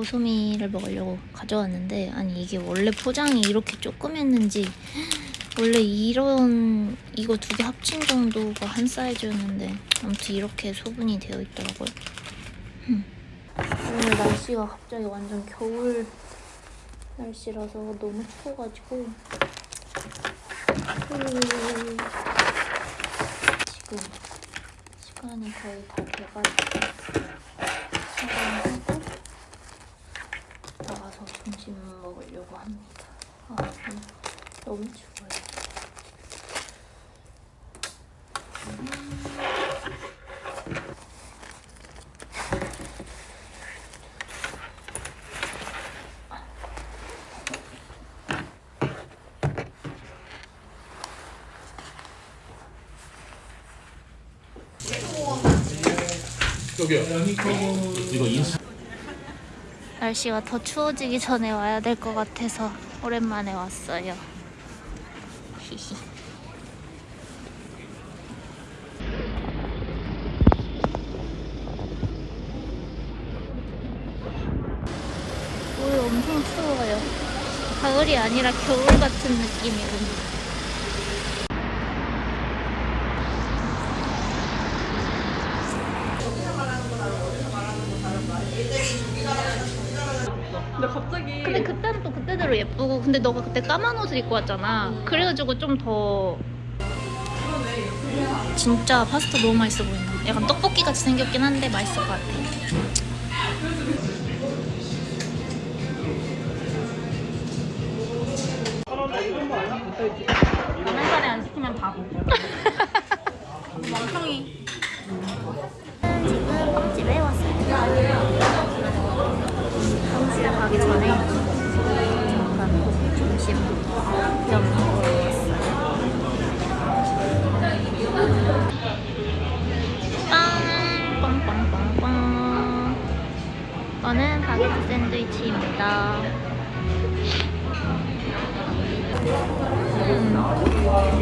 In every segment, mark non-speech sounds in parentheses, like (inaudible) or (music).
고수미를 먹으려고 가져왔는데 아니 이게 원래 포장이 이렇게 조그맸는지 원래 이런 이거 두 개 합친 정도가 한 사이즈였는데 아무튼 이렇게 소분이 되어 있더라고요. 흠. 오늘 날씨가 갑자기 완전 겨울 날씨라서 너무 추워가지고 음, 지금 시간이 거의 다 돼가지고 나가서 점심 먹으려고 합니다. 아, 음, 너무 추워요. 여기요. 이거 인스. 날씨가 더 추워지기 전에 와야 될 것 같아서 오랜만에 왔어요. 히히. 오늘 엄청 추워요. 가을이 아니라 겨울 같은 느낌이군요. 근데 갑자기. 근데 그때는 또 그때대로 예쁘고 근데 너가 그때 까만 옷을 입고 왔잖아. 그래가지고 좀더 진짜 파스타 너무 맛있어 보인다 약간 떡볶이 같이 생겼긴 한데 맛있을 것 같아. 사리 안 시키면 바보. (laughs) 멍청이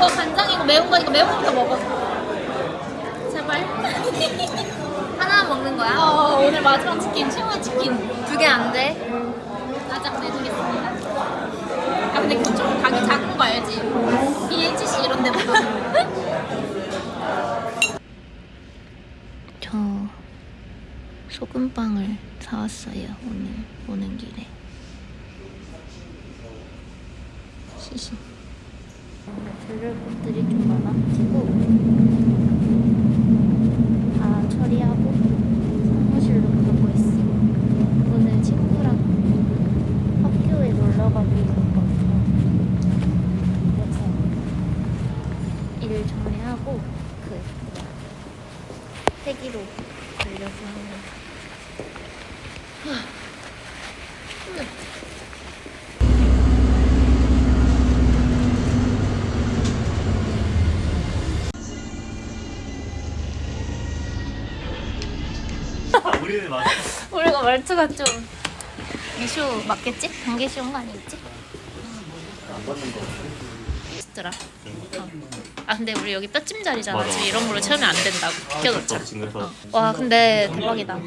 이거 간장이고 매운 거니까 매운 거부터 먹어. 제발. 하나 먹는 거야? 어, 오늘 마지막 치킨, 최후의 치킨. 두 개 안 돼? 가장 내주겠습니다. 아 근데 그쪽 가게 작은 거 알지? BHC 이런 데보다 (laughs) 저 소금빵을 사왔어요. 오늘 오는 길에. 시시. 들을 것들이 좀 많아가지고 말투가 좀 미쇼 맞겠지? 단계 쉬운 거 아니겠지? 안 받는 거. 진짜라. 어. 아 근데 우리 여기 뼈찜 자리잖아. 맞아. 지금 이런 걸로 채우면 안 된다고. 비켜놓자. 지금 그래서 와 근데 대박이다.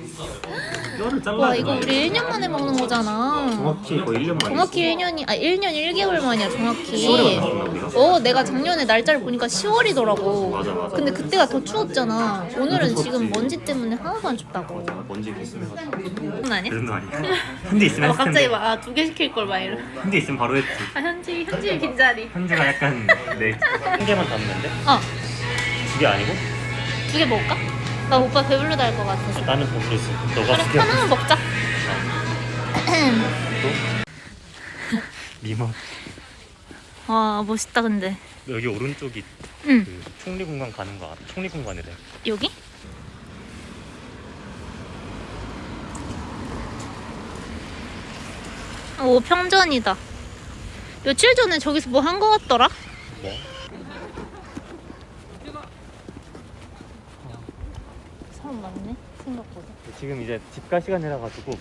와 이거 우리 1년 만에 먹는 거잖아. 정확히 거의 1년 만에. 정확히 1년이 아 1년 1개월 만이야 정확히. 10월에 만났나 우리가? 어 내가 작년에 날짜를 보니까 10월이더라고. 맞아, 맞아. 근데 그때가 더 추웠잖아. 오늘은 지금. 먼지 때문에 하나도 안 춥다고. 먼지 있으면. 그건 아니야? 거 아니야. 현재 있으면 어, 했을 갑자기. 막두 개 시킬 걸막 이러. 현재 있으면 바로 했지. 아 현지 현지 빈자리. 현재가 약간 내한 개만 담는 데 어. 두 개 아니고? 두 개 먹을까? 나 오빠 배불러다 할 것 같아서. 나는 배부르지. 너가 그래. 하나만 먹자. 또 미모. 와 멋있다 근데. 여기 오른쪽이 응 그 총리 공간 가는 거 알아? 총리 공간이래. 여기? 오 평전이다. 며칠 전에 저기서 뭐 한 거 같더라? 뭐? 사람 많네 생각보다. 지금 이제 집 갈 시간이라 가지고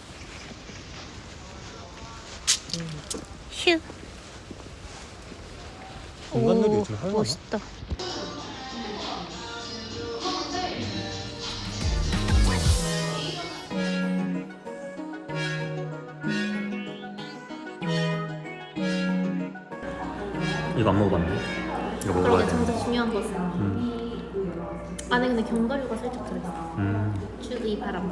휴. 공간놀이 오, 요즘 하려나? 멋있다. 이거 안 먹어봤네. 이거 먹어봐야 그러게 돼. 진짜 중요한 거. 음. 안에 근데 견과류가 살짝 들어있어. 음. 주의 바람.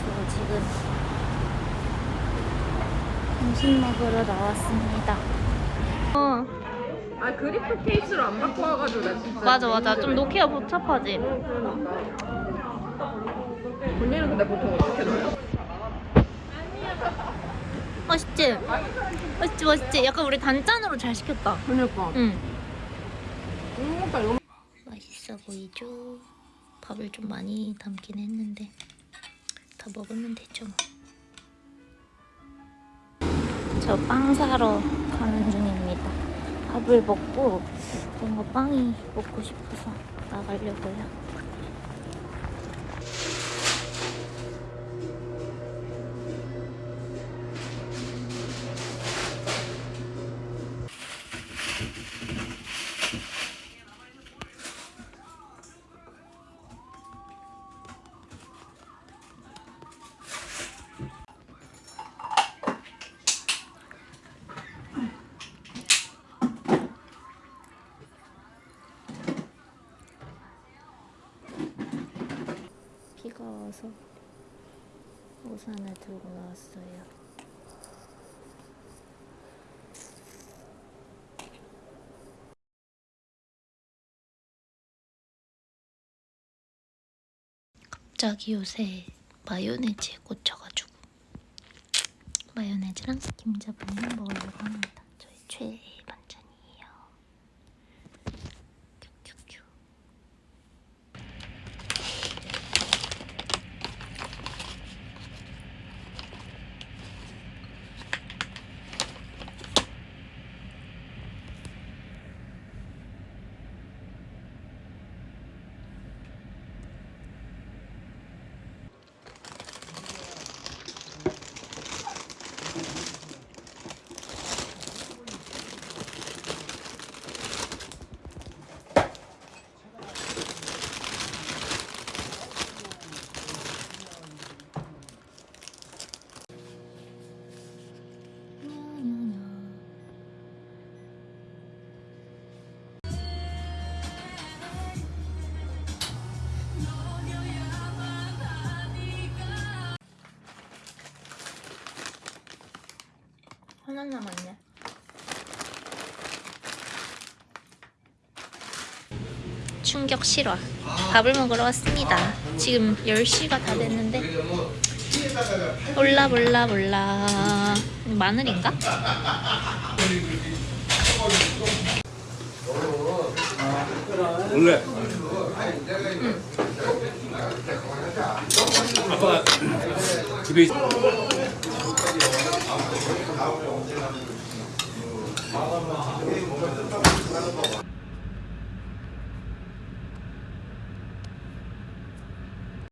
저 지금 점심 먹으러 나왔습니다. 어, 아 그리프 케이스로 안 바꿔 와가지고 나 진짜. 맞아 맞아. 좀 놓기가 복잡하지. 본인은 근데 보통 어떻게 넣어요? 맛있지? 맛있지 맛있지? 약간 우리 단짠으로 잘 시켰다. 그러니까. 응. 음. 맛있어 보이죠? 밥을 좀 많이 담긴 했는데 다 먹으면 되죠 뭐. 저빵 사러 가는 중입니다. 밥을 먹고 뭔가 빵이 먹고 싶어서 나가려고요. 비가 와서 우산을 들고 나왔어요. 갑자기 요새 마요네즈에 꽂혀가지고 마요네즈랑 김자반을 먹으려고 합니다. 저의 최애 하나 남았네. 충격 실화. 밥을 먹으러 왔습니다. 지금 10시가 다 됐는데 몰라 몰라 몰라 마늘인가? 원래 아빠가 집에 Gracias.